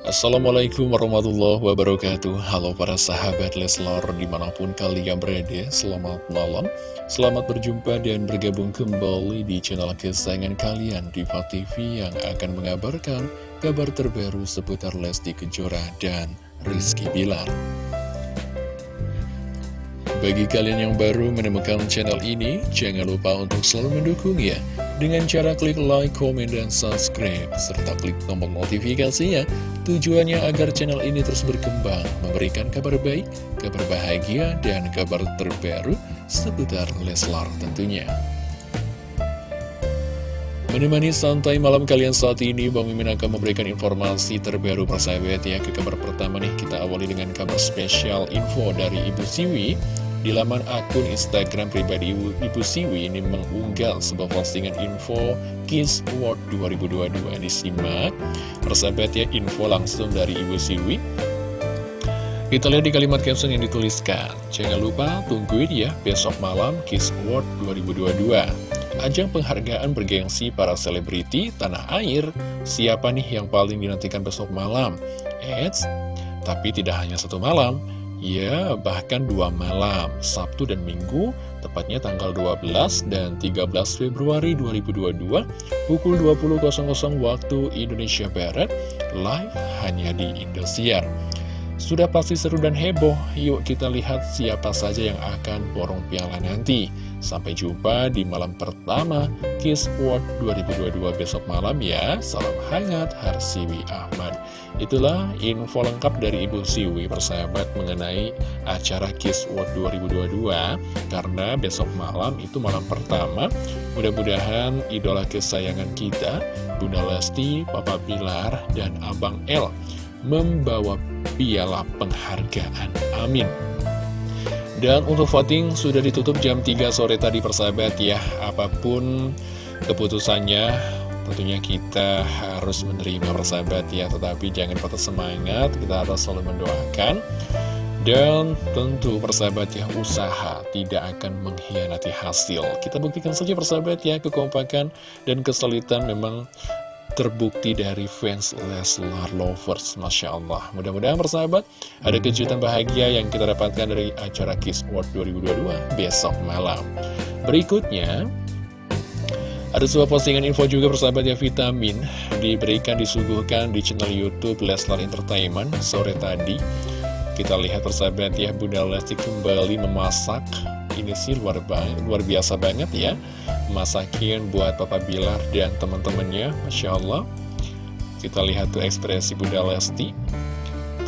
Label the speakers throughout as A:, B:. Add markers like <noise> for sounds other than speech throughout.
A: Assalamualaikum warahmatullahi wabarakatuh. Halo para sahabat Leslar di mana pun kalian berada Selamat malam. Selamat berjumpa dan bergabung kembali di channel kesayangan kalian Diva TV yang akan mengabarkan kabar terbaru seputar Lesti Kejora dan Rizky Bilar. Bagi kalian yang baru menemukan channel ini, jangan lupa untuk selalu mendukung ya dengan cara klik like, komen, dan subscribe, serta klik tombol notifikasinya. Tujuannya agar channel ini terus berkembang, memberikan kabar baik, kabar bahagia, dan kabar terbaru seputar Leslar tentunya. Menemani santai malam kalian saat ini, Bang Mimin akan memberikan informasi terbaru persahabat ya. Ke kabar pertama nih, kita awali dengan kabar spesial info dari Ibu Siwi di laman akun Instagram pribadi Ibu, Siwi ini mengunggah sebuah postingan info Kiss Award 2022 Disimak. Persahabat ya info langsung dari Ibu Siwi. Kita lihat di kalimat caption yang dituliskan. Jangan lupa tungguin ya besok malam Kiss Award 2022 Ajang penghargaan bergengsi para selebriti tanah air. Siapa nih yang paling dinantikan besok malam? Eits, tapi tidak hanya satu malam Ya, bahkan dua malam, Sabtu dan Minggu, tepatnya tanggal 12 dan 13 Februari 2022, pukul 20.00 waktu Indonesia Barat, live hanya di Indosiar. Sudah pasti seru dan heboh, yuk kita lihat siapa saja yang akan borong piala nanti. Sampai jumpa di malam pertama Kiss World 2022 besok malam ya. Salam hangat Harsiwi Ahmad. Itulah info lengkap dari Ibu Siwi persahabat mengenai acara Kiss World 2022. Karena besok malam itu malam pertama, mudah-mudahan idola kesayangan kita, Bunda Lesti, Papa Bilar, dan Abang El membawa piala penghargaan. Amin. Dan untuk voting sudah ditutup jam 3 sore tadi persahabat ya. Apa pun keputusannya tentunya kita harus menerima persahabat ya. Tetapi jangan patah semangat, kita harus selalu mendoakan. Dan tentu persahabat ya, usaha tidak akan mengkhianati hasil. Kita buktikan saja persahabat ya, kekompakan dan kesulitan memang terbukti dari fans Leslar Lovers Masya Allah. Mudah-mudahan persahabat ada kejutan bahagia yang kita dapatkan dari acara Kiss World 2022 besok malam. Berikutnya ada sebuah postingan info juga persahabat ya vitamin diberikan disuguhkan di channel Youtube Leslar Entertainment sore tadi. Kita lihat persahabat ya Bunda Lesti kembali memasak ini sih luar, luar biasa banget ya. Masakin buat Papa Bilar dan teman-temannya Masya Allah kita lihat tuh ekspresi Bunda Lesti.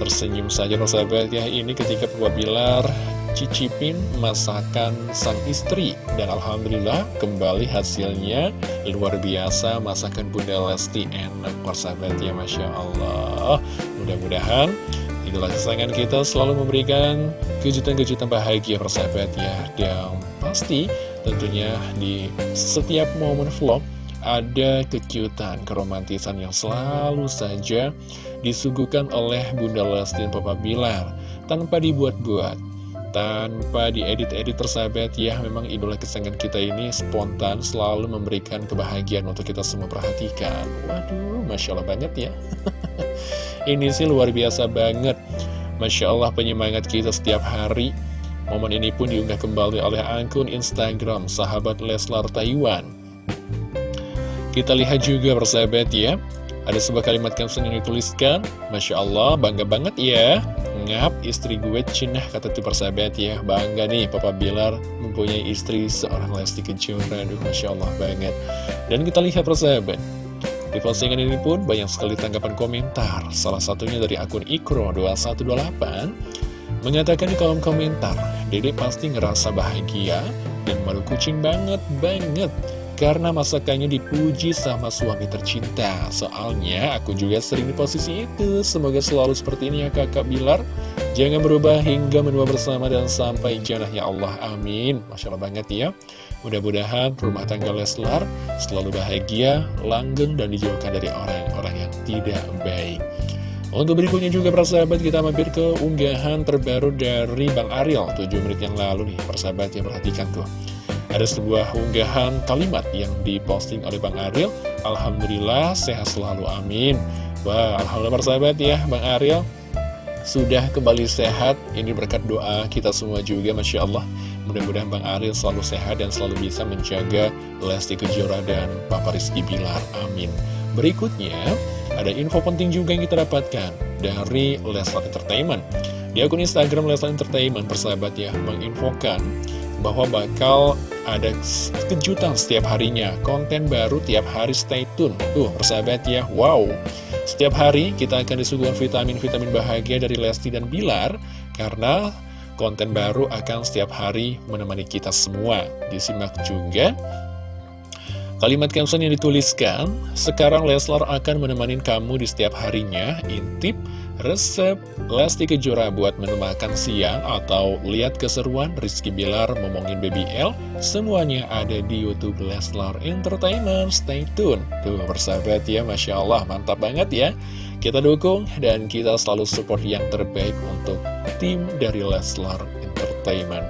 A: Tersenyum saja persahabat ya ini ketika Papa Bilar cicipin masakan sang istri. Dan Alhamdulillah kembali hasilnya luar biasa. Masakan Bunda Lesti enak persahabat ya Masya Allah mudah-mudahan idola kesayangan kita selalu memberikan kejutan-kejutan bahagia persahabat ya dan pasti Tentunya di setiap momen vlog ada kejutan, keromantisan yang selalu saja disuguhkan oleh Bunda Lesti dan Papa Bilar. Tanpa dibuat-buat, tanpa diedit-edit persahabat ya memang idola kesayangan kita ini spontan selalu memberikan kebahagiaan untuk kita semua perhatikan. Waduh Masya Allah banget ya <laughs> ini sih luar biasa banget Masya Allah penyemangat kita setiap hari Momen ini pun diunggah kembali oleh akun Instagram sahabat Leslar Taiwan. Kita lihat juga persahabat ya, ada sebuah kalimat caption yang dituliskan, Masya Allah, bangga banget ya. Ngap, istri gue Cina, kata tuh persahabat ya. Bangga nih, Papa Bilar mempunyai istri seorang Lesti Kejora. Aduh, Masya Allah banget. Dan kita lihat persahabat. Di postingan ini pun banyak sekali tanggapan komentar. Salah satunya dari akun Ikro2128 Mengatakan di kolom komentar, Dede pasti ngerasa bahagia dan malu kucing banget, banget. Karena masakannya dipuji sama suami tercinta. Soalnya aku juga sering di posisi itu. Semoga selalu seperti ini ya kakak Bilar. Jangan berubah hingga menua bersama dan sampai jannah ya Allah. Amin. Masya Allah banget ya. Mudah-mudahan rumah tangga Leslar selalu bahagia, langgeng, dan dijauhkan dari orang-orang yang tidak baik. Untuk berikutnya juga persahabat kita mampir ke unggahan terbaru dari Bang Ariel 7 menit yang lalu nih persahabat yang perhatikan tuh Ada sebuah unggahan kalimat yang diposting oleh Bang Ariel Alhamdulillah sehat selalu amin Wah, Alhamdulillah persahabat ya, Bang Ariel sudah kembali sehat. Ini berkat doa kita semua juga, Masya Allah. Mudah-mudahan Bang Ariel selalu sehat dan selalu bisa menjaga Lesti Kejora dan Papa Rizky Bilar. Amin. Berikutnya, ada info penting juga yang kita dapatkan dari Leslar Entertainment. Di akun Instagram Leslar Entertainment, persahabat ya, menginfokan bahwa bakal ada kejutan setiap harinya, konten baru tiap hari stay tune. Tuh, persahabat ya, wow. Setiap hari kita akan disuguhkan vitamin-vitamin bahagia dari Lesti dan Bilar Karena konten baru akan setiap hari menemani kita semua. Disimak juga Kalimat caption yang dituliskan Sekarang Leslar akan menemani kamu di setiap harinya. Intip resep Lesti Kejora buat menu makan siang atau lihat keseruan Rizky Bilar ngomongin BBL semuanya ada di Youtube Leslar Entertainment. Stay tune. Tuh persahabat ya Masya Allah mantap banget ya. Kita dukung dan kita selalu support yang terbaik untuk tim dari Leslar Entertainment.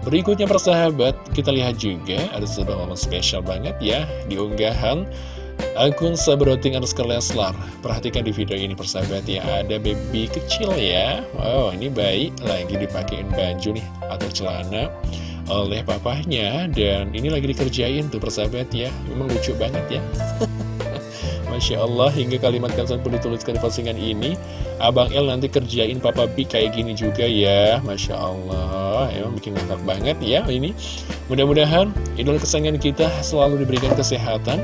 A: Berikutnya persahabat kita lihat juga ada sebuah momen spesial banget ya di unggahan Akun Sabroting underscore Leslar. Perhatikan di video ini persahabat ya. Ada baby kecil ya. Wow ini bayi lagi dipakein baju nih Atau celana oleh papahnya. Dan ini lagi dikerjain tuh persahabat ya. Memang lucu banget ya <laughs> Masya Allah hingga kalimat kansan pun dituliskan di postingan ini Abang El nanti kerjain Papa B kayak gini juga ya. Masya Allah Emang bikin ngakak banget ya ini. Mudah-mudahan idola kesayangan kita selalu diberikan kesehatan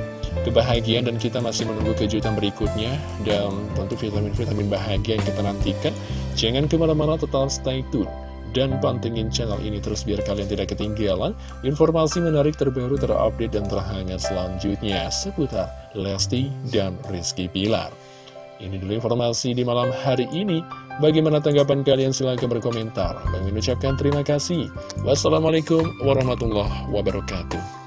A: kebahagiaan dan kita masih menunggu kejutan berikutnya. Dan tentu vitamin-vitamin bahagia yang kita nantikan. Jangan ke mana-mana tetap stay tune dan pantengin channel ini terus biar kalian tidak ketinggalan informasi menarik terbaru terupdate dan terhangat selanjutnya seputar Lesti dan Rizky Pilar ini dulu informasi di malam hari ini Bagaimana tanggapan kalian? Silahkan berkomentar. Mengucapkan terima kasih. Wassalamualaikum warahmatullahi wabarakatuh.